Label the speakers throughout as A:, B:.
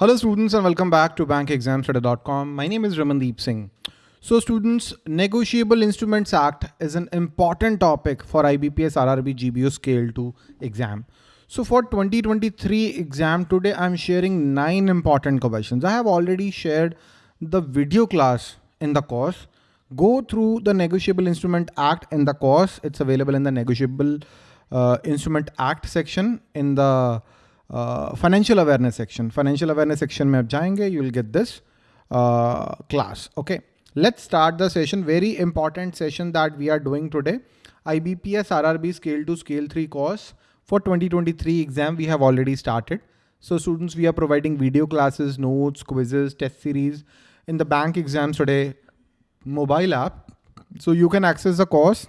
A: Hello students and welcome back to bankexamstudy.com. My name is Ramandeep Singh. So students, Negotiable Instruments Act is an important topic for IBPS RRB GBO Scale 2 exam. So for 2023 exam today, I'm sharing nine important questions. I have already shared the video class in the course. Go through the Negotiable Instrument Act in the course. It's available in the Negotiable uh, Instrument Act section in the financial awareness section financial awareness section में आप जाएंगे you will get this class okay let's start the session very important session that we are doing today IBPS RRB scale 2 scale 3 course for 2023 exam we have already started. So students we are providing video classes, notes, quizzes, test series in the bankexamstudy. Mobile app. So you can access the course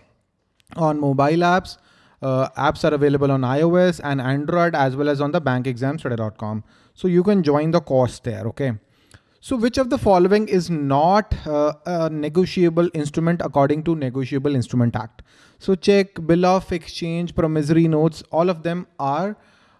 A: on mobile apps uh, apps are available on iOS and Android as well as on the bankexamstudy.com. So you can join the course there, okay? So which of the following is not uh, a negotiable instrument according to Negotiable Instrument Act? So check, bill of exchange, promissory notes, all of them are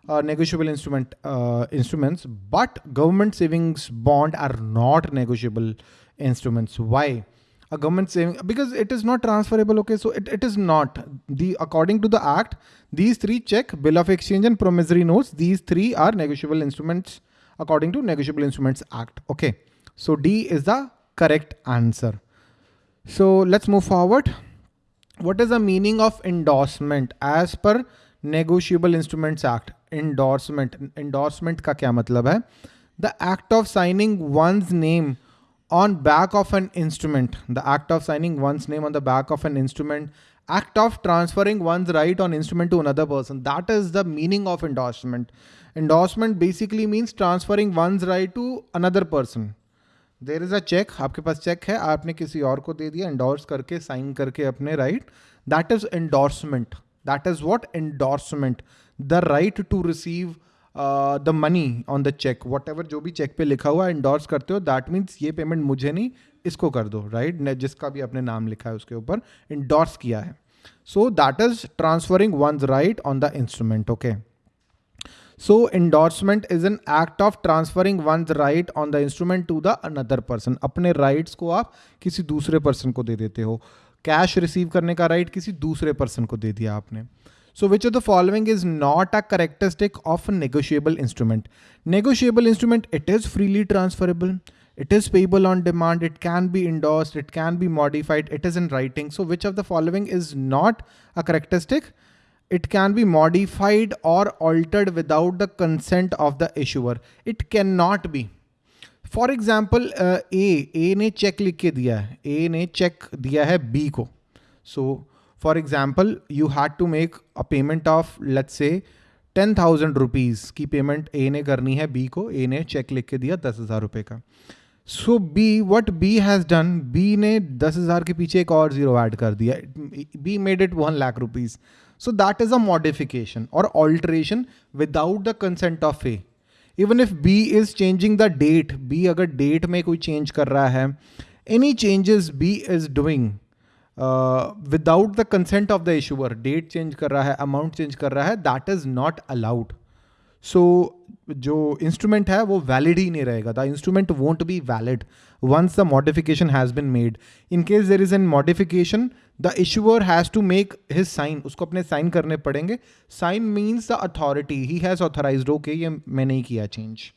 A: uh, negotiable instrument uh, instruments, but government savings bond are not negotiable instruments. Why? a government saving because it is not transferable okay? So it, it is not. The according to the act these three check bill of exchange and promissory notes these three are negotiable instruments according to negotiable instruments act okay? So d is the correct answer. So let's move forward. What is the meaning of endorsement as per negotiable instruments act? Endorsement. Endorsement ka kya matlab hai? The act of signing one's name on back of an instrument, the act of signing one's name on the back of an instrument, act of transferring one's right on instrument to another person. That is the meaning of endorsement. Endorsement basically means transferring one's right to another person. There is a check आपके पास check है आपने किसी और को दे दिया endorse करके sign करके अपने right that is endorsement that is what endorsement the right to receive The money on the cheque whatever जो भी चेक पे लिखा हुआ इंडोर्स करते हो दैट मीन्स ये पेमेंट मुझे नहीं, इसको कर दो राइट right? जिसका भी आपने नाम लिखा है उसके ऊपर इंडोर्स किया है। So that is transferring one right on the instrument okay so endorsement is an act of transferring one right on the instrument to the another person अपने राइट्स को आप किसी दूसरे पर्सन को दे देते हो। कैश रिसीव करने का राइट right किसी दूसरे पर्सन को दे दिया आपने। So which of the following is not a characteristic of a negotiable instrument? Negotiable instrument, it is freely transferable. It is payable on demand. It can be endorsed. It can be modified. It is in writing. So which of the following is not a characteristic? It can be modified or altered without the consent of the issuer. It cannot be. For example, uh, A, A ने check लिख के दिया है A ने check दिया है B को So For example, you had to make a payment of let's say ten thousand rupees की पेमेंट ए ने करनी है बी को ए ने चेक लिख के दिया दस हज़ार रुपये का। So B what B has done B ने दस हज़ार के पीछे एक और ज़ीरो ऐड कर दिया। B made it one lakh rupees so that is a modification और alteration without the consent of A even if B is changing the date B अगर डेट में कोई चेंज कर रहा है any changes B is doing without the consent of the issuer date change कर रहा है अमाउंट चेंज कर रहा है that is not allowed so जो इंस्ट्रूमेंट है, वो वैलिड ही नहीं रहेगा। The instrument won't be valid once the modification has been made in case there is an modification the issuer has to make his sign उसको अपने sign करने पड़ेंगे। Sign means the authority he has authorise okay ये मैंने ही किया change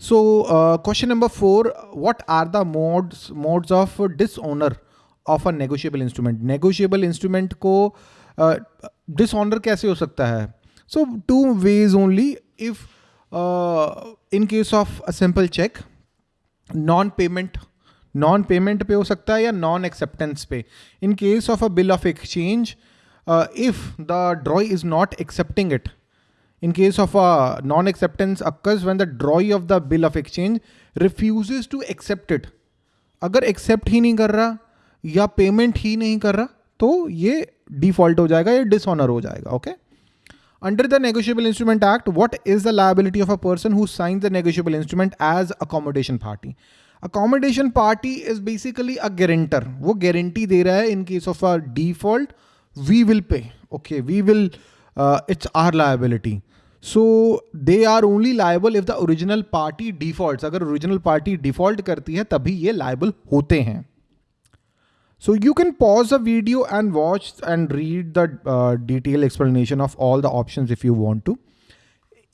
A: so question number four what are the modes modes of dishonour of a negotiable instrument negotiable instrument को dishonour uh, कैसे हो सकता है? So to ways only if in case of a simple cheque non payment non payment पे हो सकता है या नॉन एक्सेप्टेंस पे in case of a bill of exchange if the drawee is not accepting it in case of a non-acceptance occurs when the drawee of the bill of exchange refuses to accept it. अगर accept ही नहीं कर रहा या payment ही नहीं कर रहा तो ये डिफ़ॉल्ट हो जाएगा, या डिसऑनर हो जाएगा okay under the negotiable instrument act what is the liability of a person who sign the negotiable instrument as accommodation party accommodation party is basically a guarantor वो गारंटी दे रहा है in case of a default we will pay okay we will it's our liability so they are only liable if the original party default अगर original party default करती है, तभी ये liable होते हैं। So you can pause the video and watch and read the uh, detailed explanation of all the options if you want to.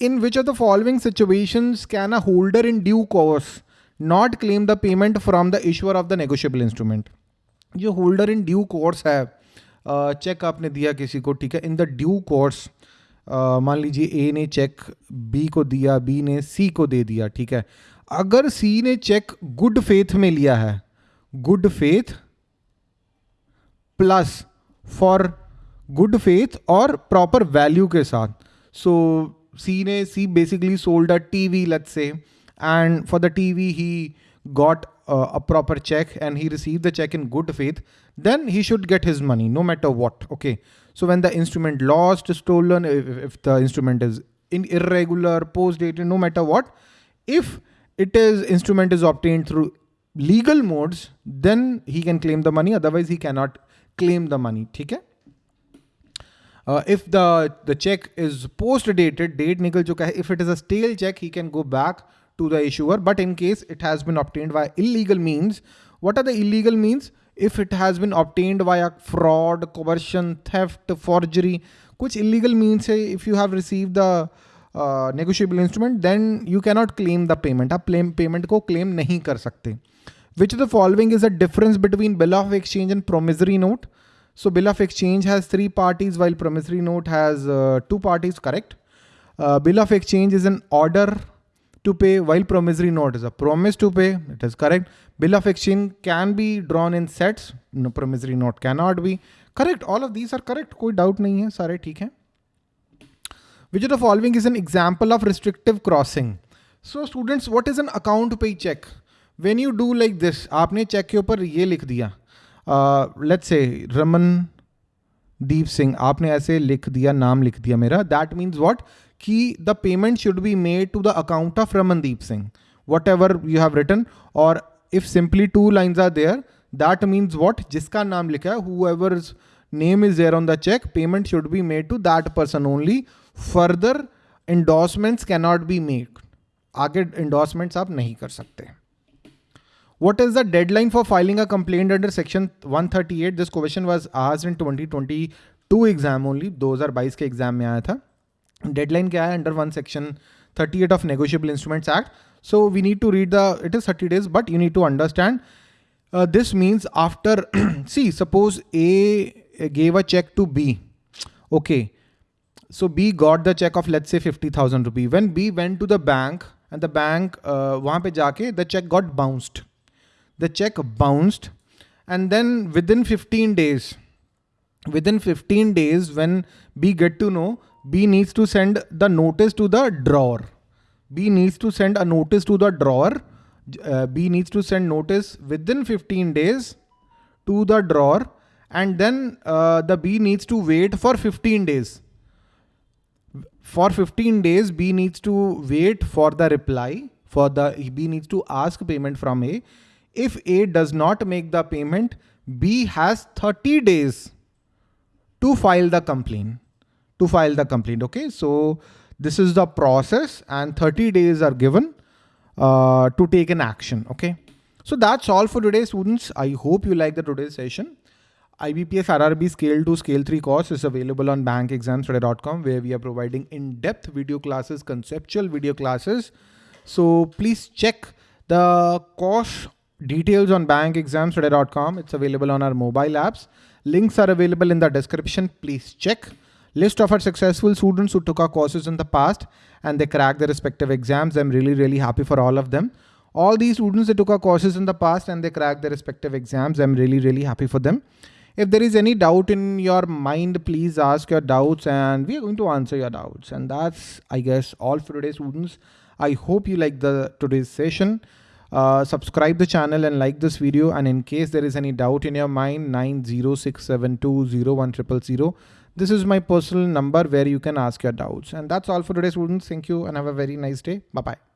A: In which of the following situations can a holder in due course not claim the payment from the issuer of the negotiable instrument? जो holder in due course है cheque uh, आपने दिया किसी को ठीक है in the due course मान लीजिए ए ने चेक बी को दिया बी ने सी को दे दिया ठीक है अगर सी ने चेक गुड फेथ में लिया है good faith plus for good faith और प्रॉपर वैल्यू के साथ सो सी ने C basically sold a TV let's say and for the TV he got uh, a proper check and he received the check in good faith, then he should get his money no matter what. Okay. So when the instrument lost, stolen, if, if the instrument is in irregular, post dated, no matter what, if it is instrument is obtained through legal modes, then he can claim the money. Otherwise, he cannot claim the money ठीक है? If the the cheque is post dated date निकल चुका है if it is a stale cheque he can go back to the issuer but in case it has been obtained by illegal means what are the illegal means if it has been obtained by fraud conversion theft forgery कुछ illegal means है if you have receive the negotiable instrument then you cannot claim the payment आप payment को claim नहीं कर सकते। Which of the following is the difference between bill of exchange and promissory note? So bill of exchange has three parties while promissory note has uh, two parties, correct? Uh, bill of exchange is an order to pay while promissory note is a promise to pay. It is correct. Bill of exchange can be drawn in sets. No promissory note cannot be. Correct. All of these are correct. कोई doubt नहीं है सारे ठीक हैं. Which of the following is an example of restrictive crossing? So students, what is an account pay check? When you do like this आपने cheque के ऊपर ये लिख दिया। लेट्स से रमन दीप सिंह आपने ऐसे लिख दिया, नाम लिख दिया मेरा। दैट मीन्स वॉट कि the payment should be made to the account of Ramandeep Singh whatever you have written और if simply two lines are there that means what जिसका नाम लिखा है whoever name is there on the cheque payment should be made to that person only further endorsements cannot be made आगे endorsements आप नहीं कर सकते। What is the deadline for filing a complaint under section 138? This question was asked in 2022 exam only. 2022 के exam में आया था. Deadline क्या है under one section 38 of Negotiable Instruments Act. So we need to read the, it is 30 days, but you need to understand. Uh, this means after, see, suppose A gave a check to B. Okay. So B got the check of let's say 50,000 rupee. When B went to the bank and the bank, uh, वहाँ पे जाके the check got bounced the check bounced. And then within 15 days within 15 days when b get to know b needs to send the notice to the drawer. B needs to send a notice to the drawer. Uh, b needs to send notice within 15 days to the drawer. And then uh, the b needs to wait for 15 days. For 15 days b needs to wait for the reply for the b needs to ask payment from a if A does not make the payment, B has 30 days to file the complaint. To file the complaint. Okay, so this is the process, and 30 days are given uh, to take an action. Okay, so that's all for today, students. I hope you like the today's session. IBPS RRB Scale 2 Scale 3 course is available on bankexamstudy.com where we are providing in-depth video classes, conceptual video classes. So please check the course Details on bankexamstudy.com. It's available on our mobile apps. Links are available in the description. Please check. List of our successful students who took our courses in the past and they cracked their respective exams. I'm really, really happy for all of them. All these students that took our courses in the past and they cracked their respective exams. I'm really, really happy for them. If there is any doubt in your mind, please ask your doubts and we are going to answer your doubts. And that's, I guess, all for today, students. I hope you like the today's session. Uh, subscribe the channel and like this video. And in case there is any doubt in your mind, 906720100. This is my personal number where you can ask your doubts. And that's all for today, students. Thank you and have a very nice day. Bye-bye.